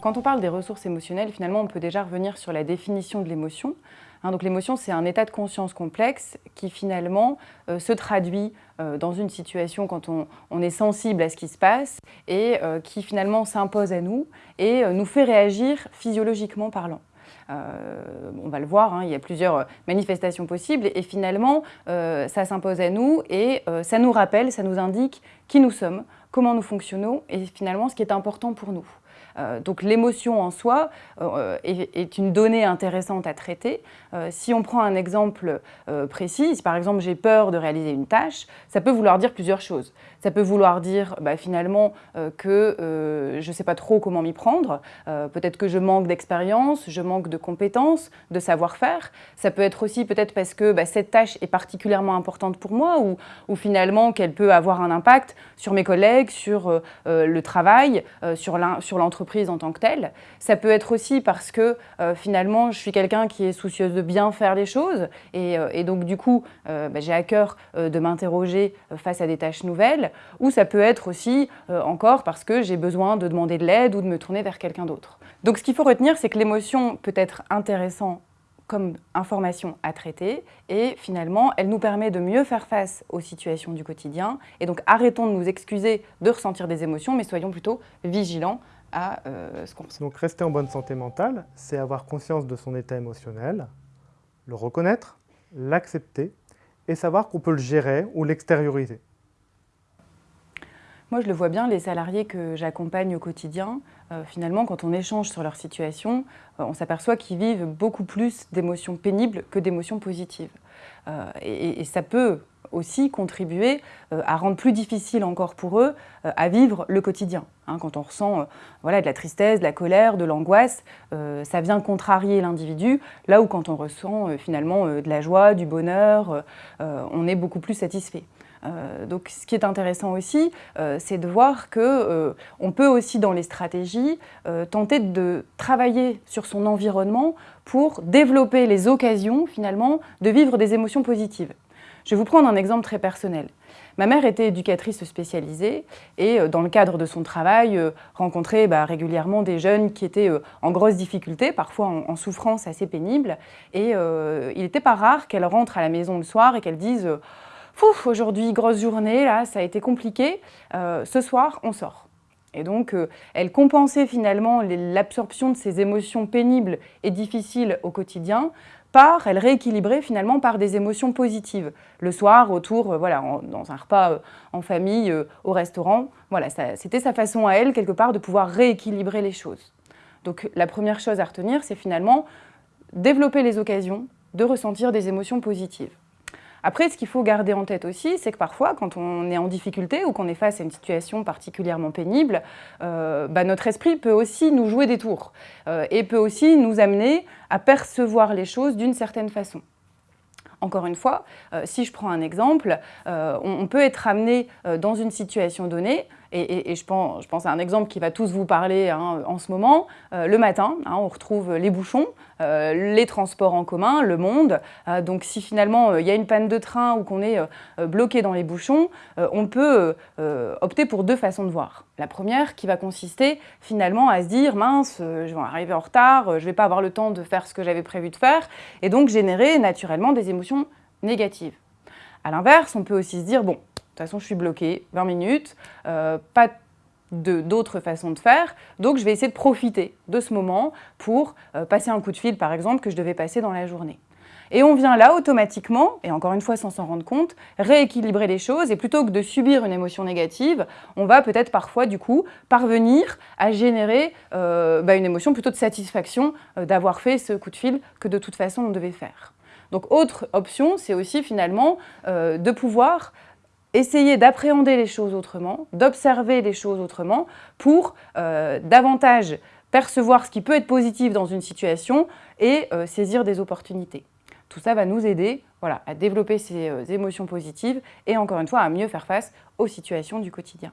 Quand on parle des ressources émotionnelles, finalement, on peut déjà revenir sur la définition de l'émotion. Hein, donc l'émotion, c'est un état de conscience complexe qui finalement euh, se traduit euh, dans une situation quand on, est sensible à ce qui se passe et euh, qui finalement s'impose à nous et nous fait réagir physiologiquement parlant. on va le voir, hein, il y a plusieurs manifestations possibles et finalement ça s'impose à nous et ça nous rappelle, ça nous indique qui nous sommes, comment nous fonctionnons et finalement ce qui est important pour nous. Euh, donc l'émotion en soi euh, est, une donnée intéressante à traiter. Euh, si on prend un exemple précis, si par exemple j'ai peur de réaliser une tâche, ça peut vouloir dire plusieurs choses. Ça peut vouloir dire bah, finalement que je ne sais pas trop comment m'y prendre, peut-être que je manque d'expérience, je manque de compétences, de savoir-faire. Ça peut être aussi peut-être parce que bah, cette tâche est particulièrement importante pour moi ou, ou finalement qu'elle peut avoir un impact sur mes collègues, sur le travail, sur l'entreprise en tant que telle. Ça peut être aussi parce que euh, finalement, je suis quelqu'un qui est soucieuse de bien faire les choses et, euh, donc du coup, euh, bah, j'ai à cœur de m'interroger face à des tâches nouvelles. Ou ça peut être aussi encore parce que j'ai besoin de demander de l'aide ou de me tourner vers quelqu'un d'autre. Donc ce qu'il faut retenir, c'est que l'émotion peut être intéressante comme information à traiter et finalement, elle nous permet de mieux faire face aux situations du quotidien et donc arrêtons de nous excuser de ressentir des émotions mais soyons plutôt vigilants à euh, ce qu'on Donc rester en bonne santé mentale, c'est avoir conscience de son état émotionnel, le reconnaître, l'accepter et savoir qu'on peut le gérer ou l'extérioriser. Moi, je le vois bien, les salariés que j'accompagne au quotidien, euh, finalement, quand on échange sur leur situation, euh, on s'aperçoit qu'ils vivent beaucoup plus d'émotions pénibles que d'émotions positives. et, ça peut aussi contribuer euh, à rendre plus difficile encore pour eux euh, à vivre le quotidien. Hein. quand on ressent euh, voilà, de la tristesse, de la colère, de l'angoisse, ça vient contrarier l'individu, là où quand on ressent finalement de la joie, du bonheur, on est beaucoup plus satisfait. donc ce qui est intéressant aussi, c'est de voir qu'on on peut aussi dans les stratégies tenter de travailler sur son environnement pour développer les occasions finalement de vivre des émotions positives. Je vais vous prendre un exemple très personnel. Ma mère était éducatrice spécialisée et euh, dans le cadre de son travail, euh, rencontrait bah, régulièrement des jeunes qui étaient euh, en grosse difficulté, parfois en, souffrance assez pénible. Et il n'était pas rare qu'elle rentre à la maison le soir et qu'elle dise « aujourd'hui, grosse journée, là, ça a été compliqué, ce soir, on sort ». Et donc, elle compensait finalement l'absorption de ces émotions pénibles et difficiles au quotidien elle rééquilibrait finalement par des émotions positives. Le soir, autour, euh, voilà, dans un repas euh, en famille, euh, au restaurant, voilà, c'était sa façon à elle, quelque part, de pouvoir rééquilibrer les choses. Donc la première chose à retenir, c'est finalement développer les occasions de ressentir des émotions positives. Après, ce qu'il faut garder en tête aussi, c'est que parfois, quand on est en difficulté ou qu'on est face à une situation particulièrement pénible, euh, bah, notre esprit peut aussi nous jouer des tours euh, et peut aussi nous amener à percevoir les choses d'une certaine façon. Encore une fois, euh, si je prends un exemple, on, peut être amené dans une situation donnée et, je, pense, à un exemple qui va tous vous parler hein, en ce moment. Euh, le matin, hein, on retrouve les bouchons, euh, les transports en commun, le monde. Euh, donc si finalement il y a une panne de train ou qu'on est bloqué dans les bouchons, on peut opter pour deux façons de voir. La première qui va consister finalement à se dire « mince, je vais arriver en retard, je ne vais pas avoir le temps de faire ce que j'avais prévu de faire » et donc générer naturellement des émotions négatives. A l'inverse, on peut aussi se dire « bon, de toute façon, je suis bloquée, 20 minutes, euh, pas d'autres façons de faire. Donc, je vais essayer de profiter de ce moment pour euh, passer un coup de fil, par exemple, que je devais passer dans la journée. Et on vient là automatiquement, et encore une fois sans s'en rendre compte, rééquilibrer les choses et plutôt que de subir une émotion négative, on va peut-être parfois du coup parvenir à générer euh, bah, une émotion plutôt de satisfaction d'avoir fait ce coup de fil que de toute façon on devait faire. Donc autre option, c'est aussi finalement de pouvoir essayer d'appréhender les choses autrement, d'observer les choses autrement pour euh, davantage percevoir ce qui peut être positif dans une situation et euh, saisir des opportunités. Tout ça va nous aider à développer ces euh, émotions positives et encore une fois à mieux faire face aux situations du quotidien.